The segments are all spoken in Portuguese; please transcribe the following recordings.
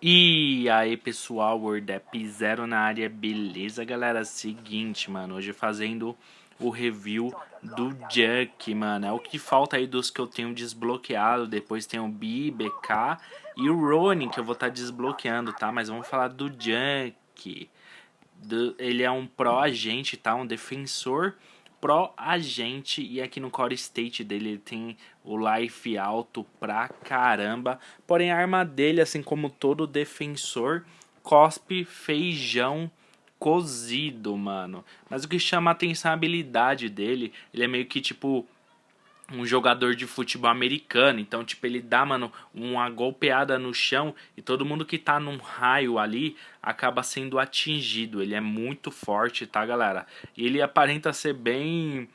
E aí pessoal, WordApp Zero na área, beleza galera? Seguinte, mano, hoje fazendo o review do Junk, mano. É o que falta aí dos que eu tenho desbloqueado. Depois tem o B, BK e o Ronin que eu vou estar tá desbloqueando, tá? Mas vamos falar do Junk. Do, ele é um pro agente, tá? Um defensor pro agente e aqui no core state dele ele tem o life alto pra caramba. Porém a arma dele, assim como todo defensor, cospe feijão cozido, mano. Mas o que chama a atenção é a habilidade dele. Ele é meio que tipo um jogador de futebol americano. Então, tipo, ele dá, mano, uma golpeada no chão e todo mundo que tá num raio ali acaba sendo atingido. Ele é muito forte, tá, galera? E ele aparenta ser bem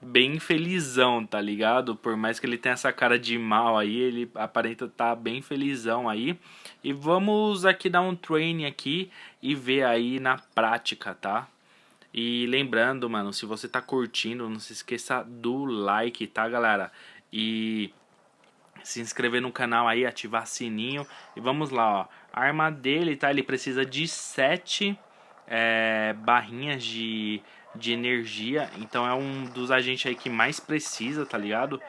bem felizão, tá ligado? Por mais que ele tenha essa cara de mal aí, ele aparenta tá bem felizão aí. E vamos aqui dar um training aqui e ver aí na prática, tá? E lembrando, mano, se você tá curtindo, não se esqueça do like, tá, galera? E se inscrever no canal aí, ativar sininho. E vamos lá, ó. A arma dele, tá? Ele precisa de 7 é, barrinhas de, de energia. Então é um dos agentes aí que mais precisa, tá ligado?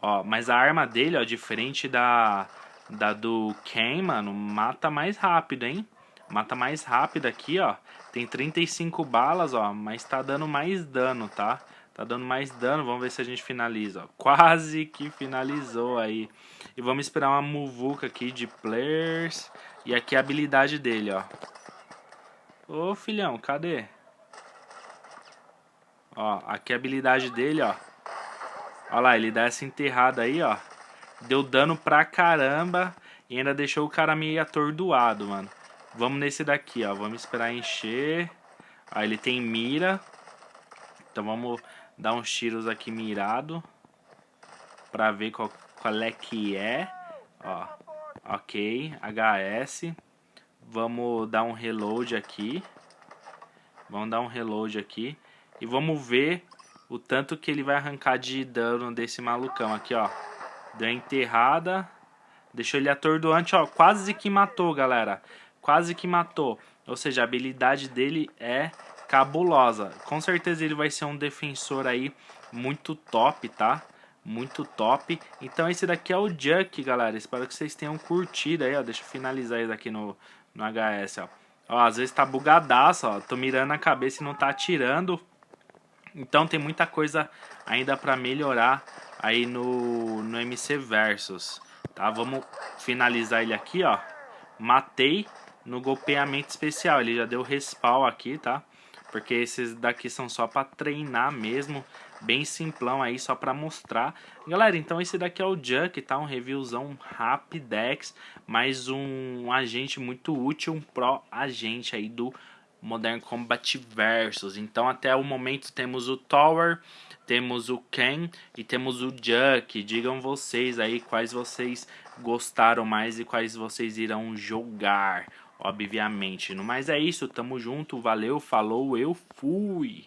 Ó, mas a arma dele, ó, diferente da, da do Ken, mano, mata mais rápido, hein? Mata mais rápido aqui, ó. Tem 35 balas, ó, mas tá dando mais dano, tá? Tá dando mais dano, vamos ver se a gente finaliza, ó. Quase que finalizou aí. E vamos esperar uma muvuca aqui de players. E aqui a habilidade dele, ó. Ô, filhão, cadê? Ó, aqui a habilidade dele, ó. Ó lá, ele dá essa enterrada aí, ó. Deu dano pra caramba e ainda deixou o cara meio atordoado, mano. Vamos nesse daqui, ó. Vamos esperar encher. Aí ele tem mira. Então vamos dar uns tiros aqui mirado. Pra ver qual, qual é que é. Ó. Ok. HS. Vamos dar um reload aqui. Vamos dar um reload aqui. E vamos ver o tanto que ele vai arrancar de dano desse malucão aqui, ó. Deu enterrada. Deixou ele atordoante, ó. Quase que matou, galera quase que matou. Ou seja, a habilidade dele é cabulosa. Com certeza ele vai ser um defensor aí muito top, tá? Muito top. Então esse daqui é o Juck, galera. Espero que vocês tenham curtido aí, ó. Deixa eu finalizar isso aqui no, no HS, ó. Ó, às vezes tá bugadaço, ó. Tô mirando a cabeça e não tá atirando. Então tem muita coisa ainda pra melhorar aí no, no MC Versus. Tá? Vamos finalizar ele aqui, ó. Matei no golpeamento especial. Ele já deu respawn aqui, tá? Porque esses daqui são só para treinar mesmo. Bem simplão aí, só para mostrar. Galera, então esse daqui é o Junk, tá? Um reviewzão rapidex. Mais um agente muito útil, um pro agente aí do Modern Combat Versus. Então até o momento temos o Tower, temos o Ken e temos o Junk. Digam vocês aí quais vocês gostaram mais e quais vocês irão jogar obviamente. Mas é isso, tamo junto, valeu, falou, eu fui!